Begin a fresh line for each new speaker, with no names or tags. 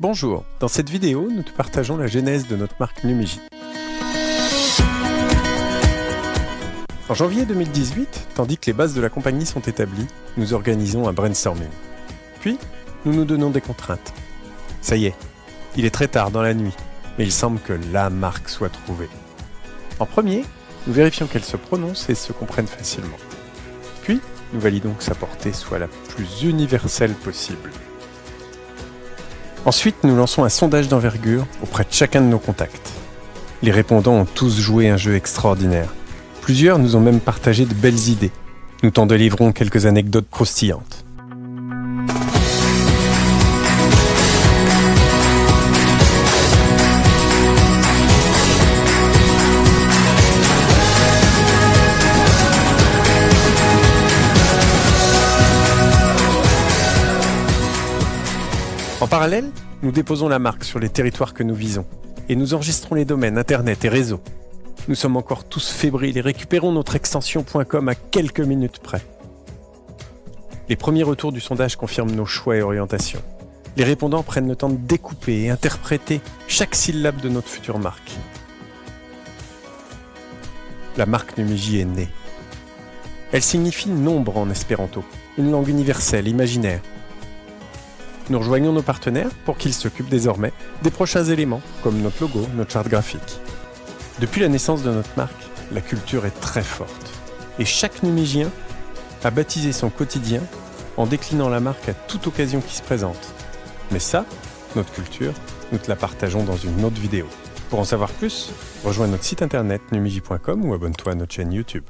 Bonjour, dans cette vidéo, nous te partageons la genèse de notre marque Numigi. En janvier 2018, tandis que les bases de la compagnie sont établies, nous organisons un brainstorming. Puis, nous nous donnons des contraintes. Ça y est, il est très tard dans la nuit, mais il semble que la marque soit trouvée. En premier, nous vérifions qu'elle se prononce et se comprenne facilement. Puis, nous validons que sa portée soit la plus universelle possible. Ensuite, nous lançons un sondage d'envergure auprès de chacun de nos contacts. Les répondants ont tous joué un jeu extraordinaire. Plusieurs nous ont même partagé de belles idées. Nous t'en délivrons quelques anecdotes croustillantes. En parallèle, nous déposons la marque sur les territoires que nous visons et nous enregistrons les domaines Internet et réseaux. Nous sommes encore tous fébriles et récupérons notre extension.com à quelques minutes près. Les premiers retours du sondage confirment nos choix et orientations. Les répondants prennent le temps de découper et interpréter chaque syllabe de notre future marque. La marque Numigi est née. Elle signifie nombre en espéranto, une langue universelle, imaginaire, nous rejoignons nos partenaires pour qu'ils s'occupent désormais des prochains éléments, comme notre logo, notre charte graphique. Depuis la naissance de notre marque, la culture est très forte. Et chaque numigien a baptisé son quotidien en déclinant la marque à toute occasion qui se présente. Mais ça, notre culture, nous te la partageons dans une autre vidéo. Pour en savoir plus, rejoins notre site internet numigi.com ou abonne-toi à notre chaîne YouTube.